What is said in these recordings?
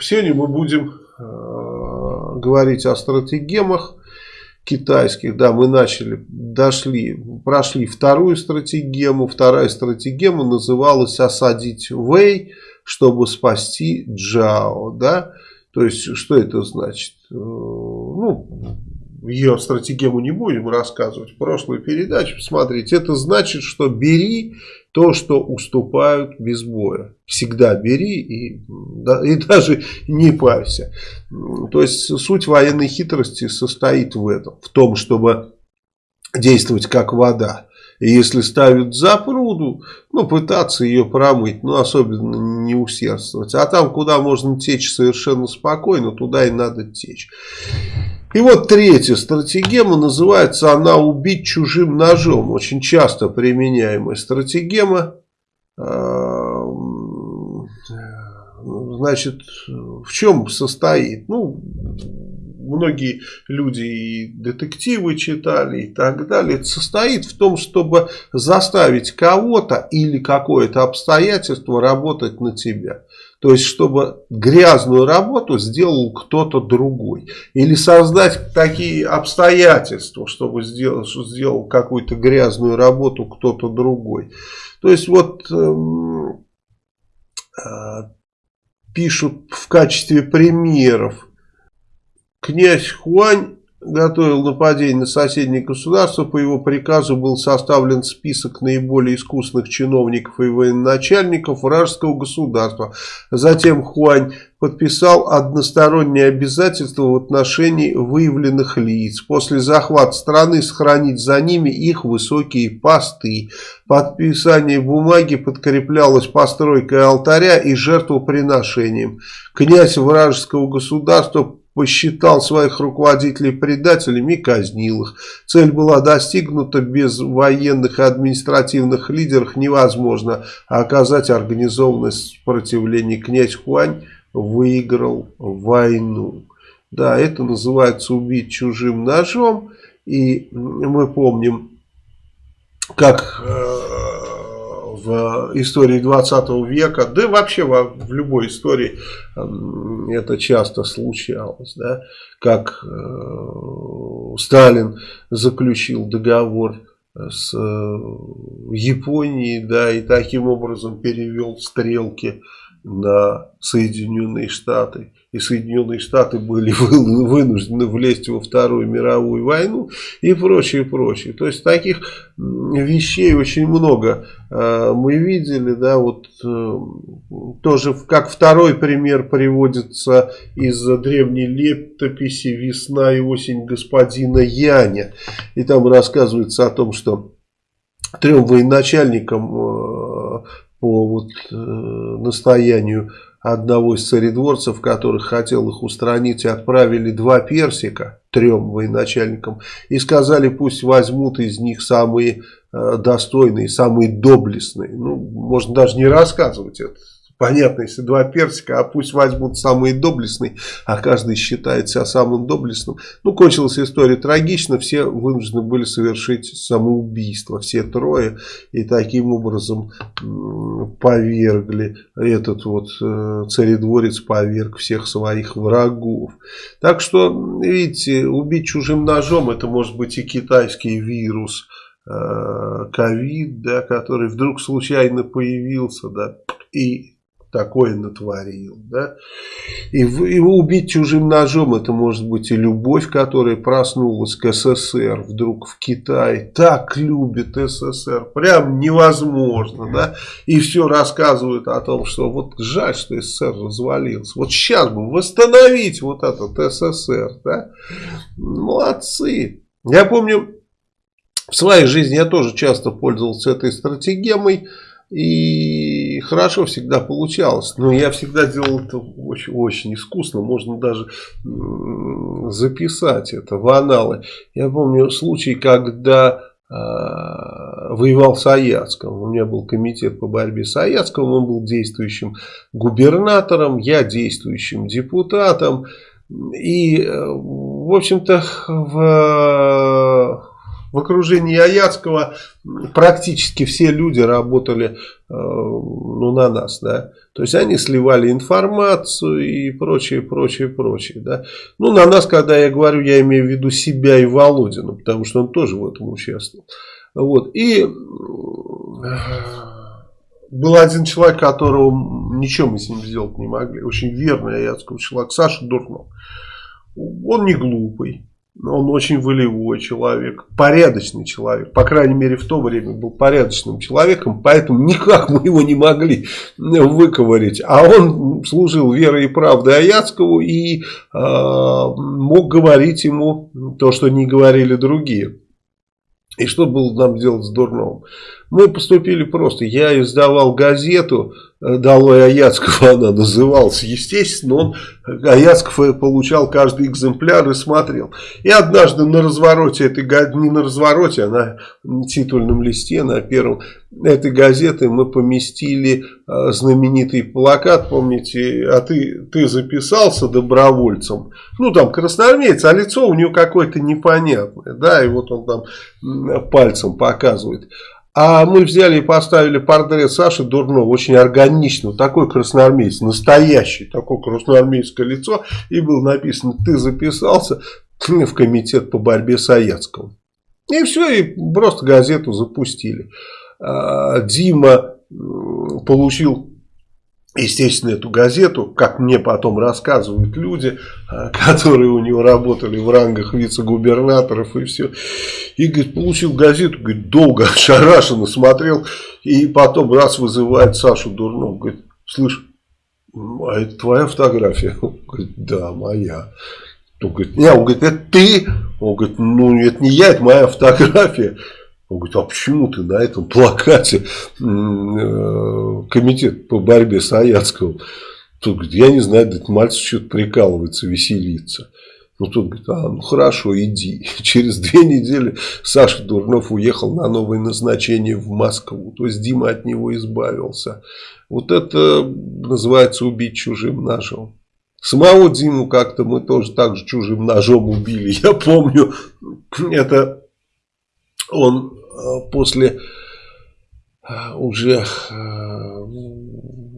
сегодня мы будем э, говорить о стратегемах китайских. Да, мы начали, дошли, прошли вторую стратегему. Вторая стратегема называлась «Осадить Вэй, чтобы спасти Джао». Да? То есть, что это значит? Э, ну, ее стратегему не будем рассказывать в прошлой передаче. Посмотрите, это значит, что бери то, что уступают без боя. Всегда бери и, да, и даже не парься. То есть суть военной хитрости состоит в этом. В том, чтобы действовать как вода. И если ставят запруду, ну, пытаться ее промыть, ну, особенно не усердствовать. А там, куда можно течь совершенно спокойно, туда и надо течь. И вот третья стратегема, называется она «убить чужим ножом». Очень часто применяемая стратегема. А, значит, в чем состоит? Ну, многие люди и детективы читали и так далее. Состоит в том, чтобы заставить кого-то или какое-то обстоятельство работать на тебя. То есть, чтобы грязную работу сделал кто-то другой. Или создать такие обстоятельства, чтобы сделал, сделал какую-то грязную работу кто-то другой. То есть, вот э, э, пишут в качестве примеров. Князь Хуань готовил нападение на соседнее государство. По его приказу был составлен список наиболее искусных чиновников и военачальников вражеского государства. Затем Хуань подписал односторонние обязательства в отношении выявленных лиц. После захвата страны сохранить за ними их высокие посты. Подписание бумаги подкреплялось постройкой алтаря и жертвоприношением. Князь вражеского государства посчитал своих руководителей предателями и казнил их. Цель была достигнута, без военных и административных лидеров невозможно оказать организованное сопротивление. Князь Хуань выиграл войну. Да, это называется убить чужим ножом. И мы помним, как э, в истории 20 века, да и вообще в, в любой истории это часто случалось, да, как э, Сталин заключил договор с э, Японией, да, и таким образом перевел стрелки на Соединенные Штаты и Соединенные Штаты были вынуждены влезть во Вторую мировую войну и прочее, прочее. То есть таких вещей очень много э, мы видели, да, вот э, тоже как второй пример приводится из древней летописи «Весна и осень господина Яня». И там рассказывается о том, что трем военачальникам э, по вот, настоянию одного из царедворцев, которых хотел их устранить, отправили два персика трем военачальникам и сказали, пусть возьмут из них самые э, достойные, самые доблестные. Ну, можно даже не рассказывать это. Понятно, если два персика, а пусть возьмут самые доблестные, а каждый считает себя самым доблестным. Ну, кончилась история трагично, все вынуждены были совершить самоубийство, все трое, и таким образом повергли, этот вот э, царедворец поверг всех своих врагов. Так что, видите, убить чужим ножом, это может быть и китайский вирус, э, ковид, да, который вдруг случайно появился, да, и такое натворил. Да? И, и убить чужим ножом, это может быть и любовь, которая проснулась к СССР вдруг в Китае. Так любит СССР, прям невозможно. Да? И все рассказывают о том, что вот жаль, что СССР развалился. Вот сейчас бы восстановить вот этот СССР. Да? Молодцы. Я помню, в своей жизни я тоже часто пользовался этой стратегемой. И хорошо всегда получалось. Но я всегда делал это очень, очень искусно. Можно даже записать это в аналы. Я помню случай, когда э, воевал с Аяцком. У меня был комитет по борьбе с Аяцком. Он был действующим губернатором. Я действующим депутатом. И, в общем-то, в В окружении Аяцкого практически все люди работали э, ну, на нас, да. То есть они сливали информацию и прочее, прочее, прочее, да. Ну, на нас, когда я говорю, я имею в виду себя и Володину, потому что он тоже в этом участвовал. Вот. И э, был один человек, которого ничего мы с ним сделать не могли. Очень верный аяцкий человек, Саша Дурнов. Он не глупый. Он очень волевой человек, порядочный человек. По крайней мере, в то время был порядочным человеком, поэтому никак мы его не могли выковырять. А он служил верой и правдой Аяцкову и э, мог говорить ему то, что не говорили другие. И что было нам делать с Дурновым? Мы поступили просто. Я издавал газету э, «Долой Аяцкого» она называлась. Естественно, он Аяцков получал каждый экземпляр и смотрел. И однажды на развороте этой газеты, не на развороте, а на титульном листе, на первом этой газеты мы поместили э, знаменитый плакат, помните, а ты, ты записался добровольцем. Ну, там красноармеец, а лицо у него какое-то непонятное, да, и вот он там пальцем показывает. А мы взяли и поставили портрет Саши Дурнова, очень органичного, такой красноармейец, настоящий, такое красноармейское лицо. И было написано, ты записался в комитет по борьбе с Аяцковым. И все, и просто газету запустили. А, Дима получил естественно, эту газету, как мне потом рассказывают люди, а, которые у него работали в рангах вице-губернаторов и все. И, говорит, получил газету, говорит, долго ошарашенно смотрел, и потом раз вызывает Сашу Дурнов, говорит, слышь, а это твоя фотография? Он говорит, да, моя. Он говорит, нет, он говорит, это ты? Он говорит, ну, это не я, это моя фотография. Он говорит, а почему ты на этом плакате э, комитет по борьбе с Аяцковым? Тут говорит, я не знаю, этот мальчик что-то прикалывается, веселится. Ну, тут говорит, а, ну хорошо, иди. Через две недели Саша Дурнов уехал на новое назначение в Москву. То есть Дима от него избавился. Вот это называется убить чужим ножом. Самого Диму как-то мы тоже так же чужим ножом убили. Я помню, это он э, после э, уже э,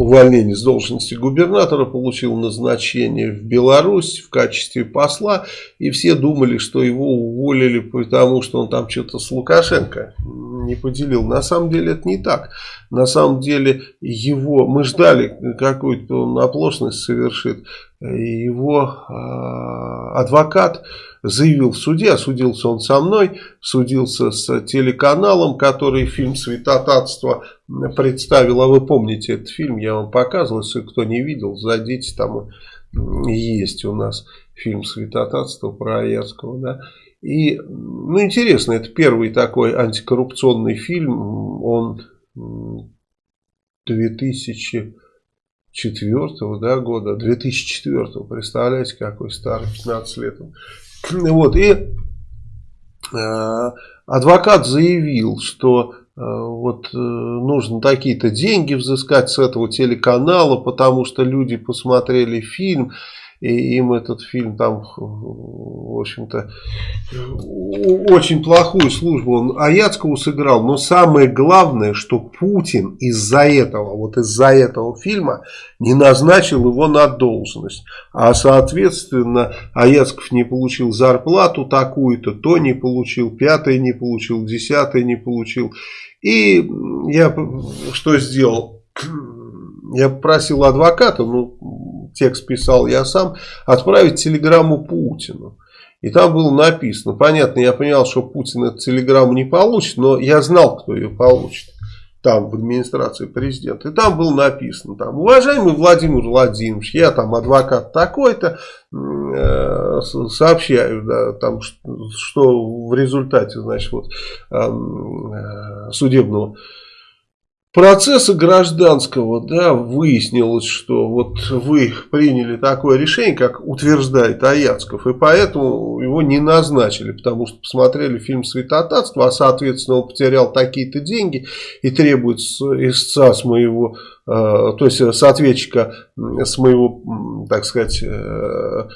увольнения с должности губернатора получил назначение в Беларусь в качестве посла. И все думали, что его уволили, потому что он там что-то с Лукашенко не поделил. На самом деле это не так. На самом деле его, мы ждали какую-то он оплошность совершит. Его адвокат заявил в суде, осудился он со мной, судился с телеканалом, который фильм «Святотатство» представил. А вы помните этот фильм, я вам показывал, если кто не видел, зайдите, там есть у нас фильм «Святотатство» про Аяцкого, да. И, ну, интересно, это первый такой антикоррупционный фильм, он 2004 да, года, 2004, представляете, какой старый, 15 лет. Вот, и э, адвокат заявил, что э, вот э, нужно такие-то деньги взыскать с этого телеканала, потому что люди посмотрели фильм и им этот фильм там, в общем-то, очень плохую службу он Аяцкову сыграл. Но самое главное, что Путин из-за этого, вот из-за этого фильма не назначил его на должность. А соответственно, Аяцков не получил зарплату такую-то, то не получил, пятое не получил, десятое не получил. И я что сделал? Я попросил адвоката, ну, текст писал я сам, отправить телеграмму Путину. И там было написано, понятно, я понял, что Путин эту телеграмму не получит, но я знал, кто ее получит. Там, в администрации президента. И там было написано, там, уважаемый Владимир Владимирович, я там адвокат такой-то, э, сообщаю, да, там, что, что в результате, значит, вот, э, судебного процесса гражданского, да, выяснилось, что вот вы приняли такое решение, как утверждает Аяцков, и поэтому его не назначили, потому что посмотрели фильм «Святотатство», а соответственно он потерял такие-то деньги и требует истца с моего, э, то есть с с моего, так сказать, э,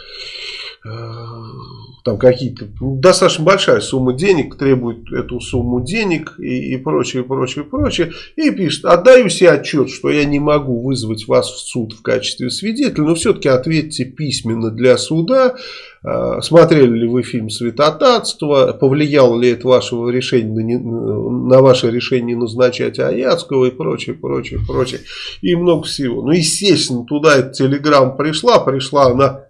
там какие-то, ну, достаточно большая сумма денег, требует эту сумму денег и, и прочее, прочее, прочее. И пишет, отдаю себе отчет, что я не могу вызвать вас в суд в качестве свидетеля, но все-таки ответьте письменно для суда, а, смотрели ли вы фильм «Святотатство», повлияло ли это вашего решения, на ваше решение назначать Аяцкого и прочее, прочее, прочее. И много всего. Ну, естественно, туда эта телеграмма пришла, пришла она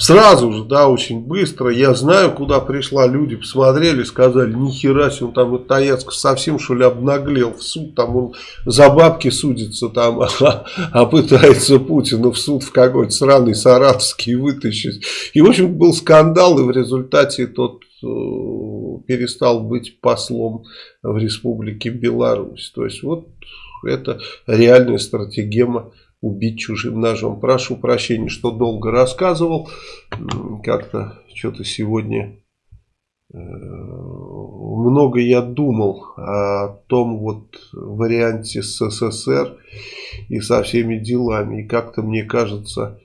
Сразу же, да, очень быстро. Я знаю, куда пришла. Люди посмотрели, сказали, нихера себе, он там вот Таяцков совсем что ли обнаглел в суд. Там он за бабки судится там, а, а пытается Путина в суд в какой-то сраный саратовский вытащить. И в общем был скандал, и в результате тот э, перестал быть послом в республике Беларусь. То есть вот это реальная стратегема убить чужим ножом. Прошу прощения, что долго рассказывал. Как-то что-то сегодня э, много я думал о том вот варианте с СССР и со всеми делами. И как-то мне кажется,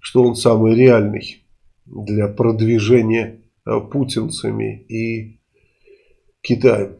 что он самый реальный для продвижения э, путинцами и Китаем.